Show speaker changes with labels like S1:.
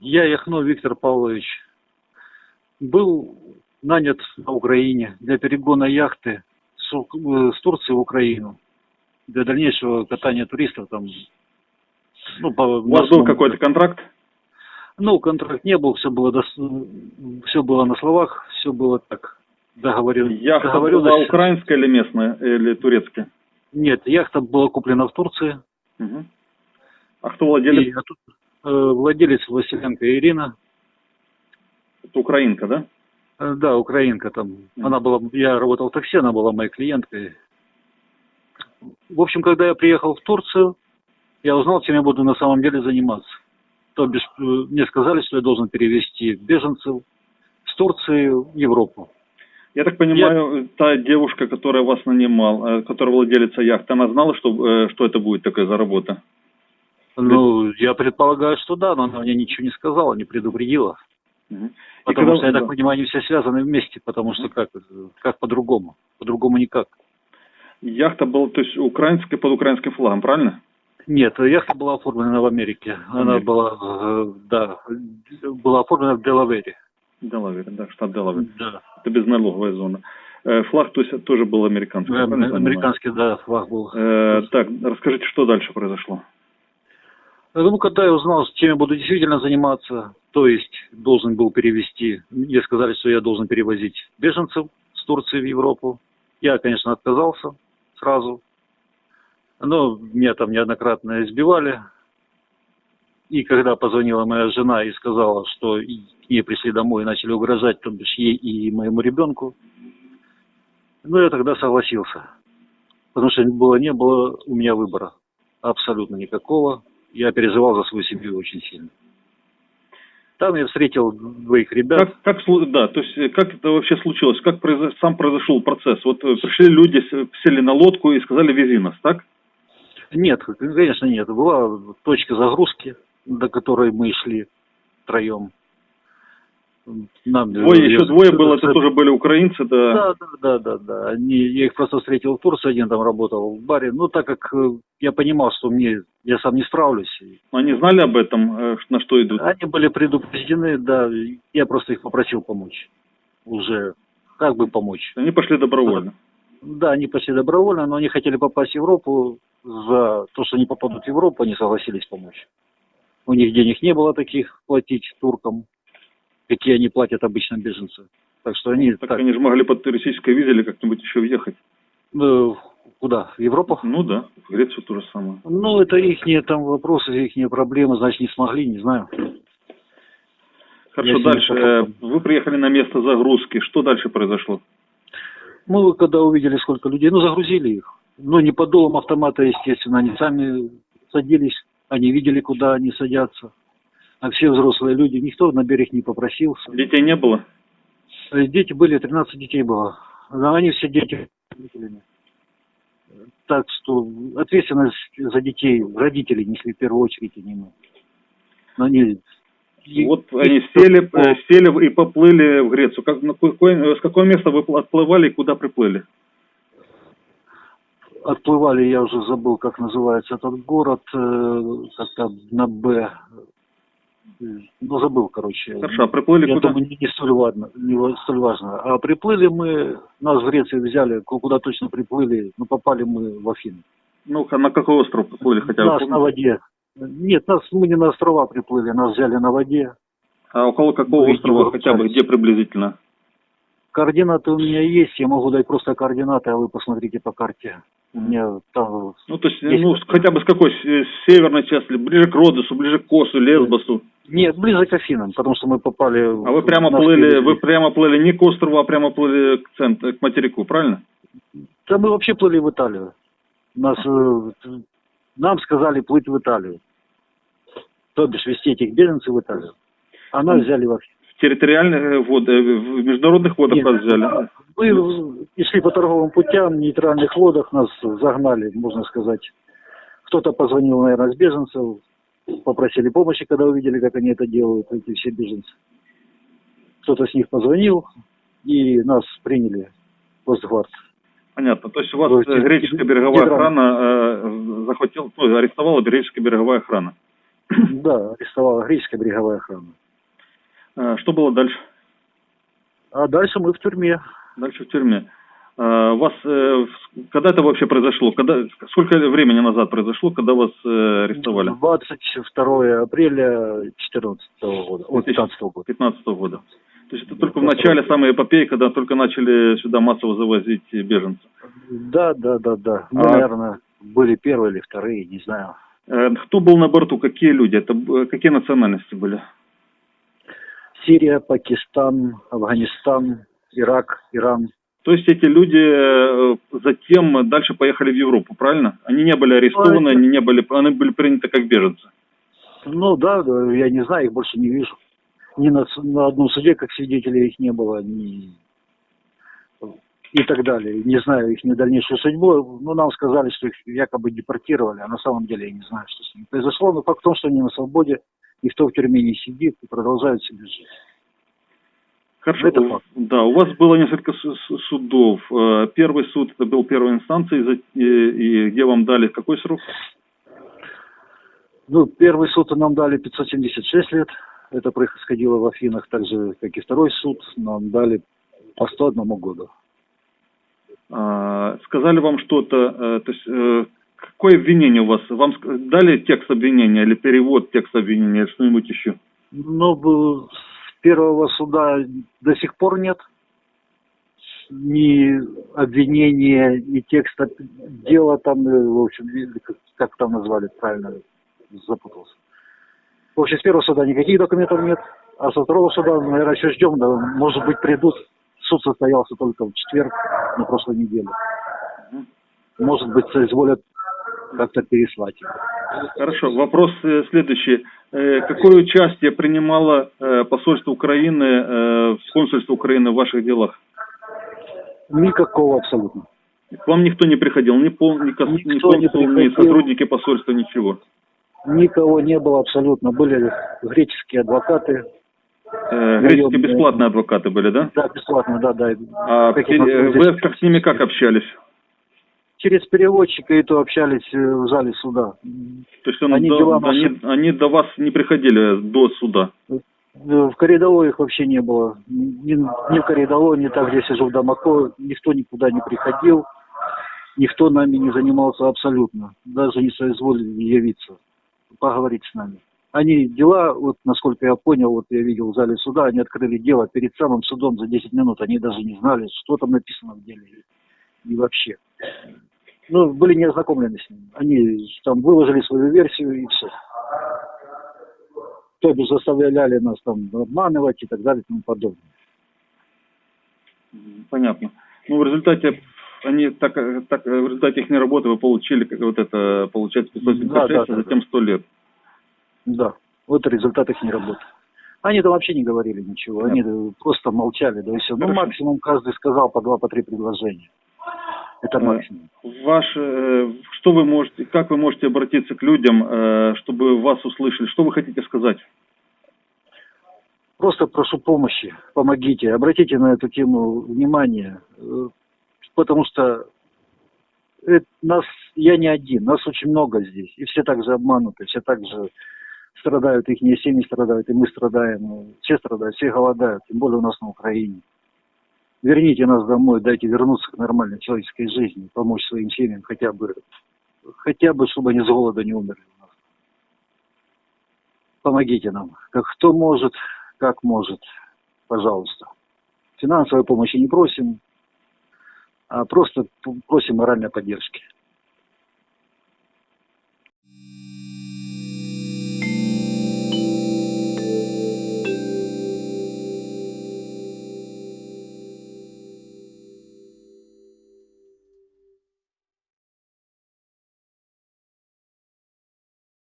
S1: Я Яхно Виктор Павлович был нанят на Украине для перегона яхты с, э, с Турции в Украину для дальнейшего катания туристов там. Ну, по,
S2: У вас был какой-то контракт?
S1: Ну, контракт не был, все было, все было на словах, все было так. Договорил,
S2: Яхта была
S1: договоренность-
S2: украинская или местная, или турецкая?
S1: Нет, яхта была куплена в Турции.
S2: Мгм. А кто владелец?
S1: И э, владелец Василенко Ирина.
S2: Это украинка, да?
S1: Э, Да, украинка там. Она была, я работал в такси, она была моей клиенткой. В общем, когда я приехал в Турцию, я узнал, чем я буду на самом деле заниматься. То бишь, э, мне сказали, что я должен перевести беженцев с Турции в Европу.
S2: Я так понимаю, та девушка, которая вас нанимал, э, которая владелица яхты, она знала, что, э, что это будет такая за работа?
S1: Ну, я предполагаю, что да, но она мне ничего не сказала, не предупредила.
S2: И
S1: Потому
S2: когда-
S1: что, я так
S2: да.
S1: понимаю, они все связаны вместе, потому что как, э, как по-другому? По-другому никак.
S2: Яхта была, то есть, украинская под украинским флагом, правильно?
S1: Нет, яхта была оформлена в Америке. Она была, э, да, была оформлена в Делавере.
S2: Делавер, да, штат Делавер.
S1: Да.
S2: Это безналоговая зона. Э, Флаг, то есть, тоже был американский. правильно понимаю?
S1: Американский, да, флаг был.
S2: Э, так, расскажите, что дальше произошло?
S1: Ну, когда я узнал, чем я буду действительно заниматься, то есть должен был перевести, мне сказали, что я должен перевозить беженцев с Турции в Европу. Я, конечно, отказался сразу. Но меня там неоднократно избивали. И когда позвонила моя жена и сказала, что к ней пришли домой и начали угрожать, то бишь ей и моему ребенку, ну, я тогда согласился. Потому что было, не было у меня выбора. Абсолютно никакого. Я переживал за свою семью очень сильно. Там я встретил двоих ребят.
S2: Как, как, да, то есть, э, как это вообще случилось? Как произо- сам произошел процесс? Вот э, пришли люди, сели на лодку и сказали, вези нас, так?
S1: Нет, конечно, нет. Была точка загрузки, до которой мы шли втроем. Нам,
S2: Двое,
S1: я-
S2: еще двое было,
S1: это-
S2: это тоже были украинцы, да.
S1: Да, да, да, да, да. Они, я их просто встретил в Турции, один там работал в баре. Ну, так как э, я понимал, что мне я сам не справлюсь.
S2: Но Они знали об этом, э, на что идут?
S1: Они были предупреждены, да. Я просто их попросил помочь. Уже как бы помочь.
S2: Они пошли добровольно.
S1: Да, они пошли добровольно, но они хотели попасть в Европу. За то, что они попадут в Европу, они согласились помочь. У них денег не было таких платить туркам, какие они платят обычно беженцы. Так что они
S2: Так,
S1: так,
S2: они же могли под туристической визе или как-нибудь еще въехать.
S1: э, куда? В Европу?
S2: Ну да, в Грецию то же самое.
S1: Ну, это их там вопросы, их проблемы, значит, не смогли, не знаю.
S2: Хорошо,
S1: Я
S2: дальше. Э. Вы приехали на место загрузки. Что дальше произошло?
S1: Мы когда увидели, сколько людей, ну, загрузили их. Ну, не под дулом автомата, естественно, они сами садились, они видели, куда они садятся. А все взрослые люди, никто на берег не попросился.
S2: Детей не было?
S1: Дети были, 13 детей было. Но они все дети. Так что ответственность за детей родители несли в первую очередь, а не мы. Но они...
S2: Вот
S1: и-
S2: они сели, э, сели и поплыли в Грецию. Как, на какое- с какого места вы отплывали и куда приплыли?
S1: отплывали, я уже забыл, как называется этот город, э, как-то на Б. Ну, забыл, короче.
S2: Хорошо, а приплыли
S1: Я
S2: куда?
S1: думаю, не, не столь важно, не столь важно. А приплыли мы, нас в Греции взяли, ку- куда точно приплыли, ну, попали мы в Афины.
S2: Ну, на какой остров приплыли хотя бы?
S1: нас на воде. Нет, нас мы не на острова приплыли, нас взяли на воде.
S2: А около какого
S1: Ну,
S2: острова хотя бы? Где приблизительно?
S1: Координаты у меня есть, я могу дать просто координаты, а вы посмотрите по карте. У меня там...
S2: Ну, то есть,
S1: Есть
S2: ну,
S1: такое.
S2: хотя бы с какой? С северной части, ближе к Родосу, ближе к Косу, Лесбосу.
S1: Нет, ближе к Афинам, потому что мы попали...
S2: А вы прямо плыли,
S1: перевезли.
S2: вы прямо плыли не к острову, а прямо плыли к центру, к материку, правильно?
S1: Да мы вообще плыли в Италию. Нас, э, нам сказали плыть в Италию. То бишь вести этих беженцев в Италию. А нас взяли в Афины.
S2: Территориальных водах, в международных водах
S1: Нет.
S2: взяли.
S1: Мы шли по торговым путям, в нейтральных водах нас загнали, можно сказать. Кто-то позвонил, наверное, с беженцев, попросили помощи, когда увидели, как они это делают, эти все беженцы. Кто-то с них позвонил, и нас приняли в Росгвард.
S2: Понятно. То есть у вас
S1: То есть
S2: э, греческая береговая охрана э, захватила, ну, арестовала греческая береговая охрана.
S1: Да, арестовала греческая береговая охрана.
S2: А, что было дальше?
S1: А дальше мы в тюрьме.
S2: Дальше в тюрьме. А, вас, э, когда это вообще произошло? Когда, сколько времени назад произошло, когда вас э, арестовали?
S1: 22 апреля 2014 года, от 15 года.
S2: 15 года. То есть это только в начале самой эпопеи, когда только начали сюда массово завозить беженцев?
S1: Да, да, да, да. Мы,
S2: А-
S1: наверное, были первые или вторые, не знаю.
S2: Э, Кто был на борту? Какие люди? Это какие национальности были?
S1: Сирия, Пакистан, Афганистан, Ирак, Иран.
S2: То есть эти люди э, затем дальше поехали в Европу, правильно? Они не были арестованы, они не были, они были приняты как беженцы.
S1: Ну да, я не знаю, их больше не вижу. Ни на, на одном суде, как свидетелей, их не было, ни и так далее. Не знаю их дальнейшую судьбу. Ну, нам сказали, что их якобы депортировали, а на самом деле я не знаю, что с ними произошло. Но факт в том, что они на свободе, никто в тюрьме не сидит и продолжают себе жить.
S2: Хорошо.
S1: Это факт.
S2: Да, у вас было несколько су- су- судов. Э, Первый суд это был первой инстанции, и где вам дали какой срок?
S1: Ну, первый суд нам дали 576 лет. Это происходило в Афинах, так же, как и второй суд. Нам дали по 101 году.
S2: А, Сказали вам что-то, э, то есть э, какое обвинение у вас? Вам дали текст обвинения или перевод текста обвинения или что-нибудь еще?
S1: Ну, с первого суда до сих пор нет ни обвинения, ни текста дела там, э, в общем, как, как там назвали правильно, запутался. В общем, с первого суда никаких документов нет, а со второго суда, наверное, еще ждем, да, может быть, придут. Суд состоялся только в четверг на прошлой неделе. Может быть, соизволят как-то переслать.
S2: Хорошо, вопрос э, следующий. Э, Какое участие принимало э, посольство Украины, э, консульство Украины в ваших делах?
S1: Никакого абсолютно.
S2: К вам никто не приходил, ни, пол, ни, кос- ни
S1: Никто не
S2: консул, ни
S1: приходил.
S2: сотрудники посольства, ничего.
S1: Никого не было абсолютно. Были греческие адвокаты.
S2: Греческие бесплатные адвокаты были, да?
S1: Да, бесплатно, да, да.
S2: А вы как с ними как общались?
S1: Через переводчика и то общались э, в зале суда.
S2: То есть он
S1: Они
S2: до-
S1: дела
S2: они,
S1: наши-
S2: они до вас не приходили до суда?
S1: Э, В коридоре их вообще не было. Ни, ни в коридоре, ни там, где сижу в Дамако, никто никуда не приходил. Никто нами не занимался абсолютно. Даже не соизволили явиться, поговорить с нами. Они дела, вот насколько я понял, вот я видел в зале суда, они открыли дело перед самым судом за 10 минут. Они даже не знали, что там написано в деле. И вообще. Ну, были не ознакомлены с ним. Они там выложили свою версию и все. То бишь заставляли нас там обманывать и так далее и тому подобное.
S2: Понятно. Ну, в результате они так, так в результате их работы вы получили как вот это получается 576,
S1: Да, да,
S2: а затем 100 лет.
S1: Да, вот результат их не работы. Они там вообще не говорили ничего, они э, просто молчали, да и все. Ну,
S2: Хорошо.
S1: максимум каждый сказал по два, по три предложения. Это максимум.
S2: Ваш, э, что вы можете, как вы можете обратиться к людям, э, чтобы вас услышали? Что вы хотите сказать?
S1: Просто прошу помощи, помогите, обратите на эту тему внимание, э, потому что это нас, я не один, нас очень много здесь, и все так же обмануты, все так же страдают, их семьи страдают, и мы страдаем, все страдают, все голодают, тем более у нас на Украине. Верните нас домой, дайте вернуться к нормальной человеческой жизни, помочь своим семьям хотя бы, хотя бы, чтобы они с голода не умерли. Помогите нам, как кто может, как может, пожалуйста. Финансовой помощи не просим, а просто просим моральной поддержки.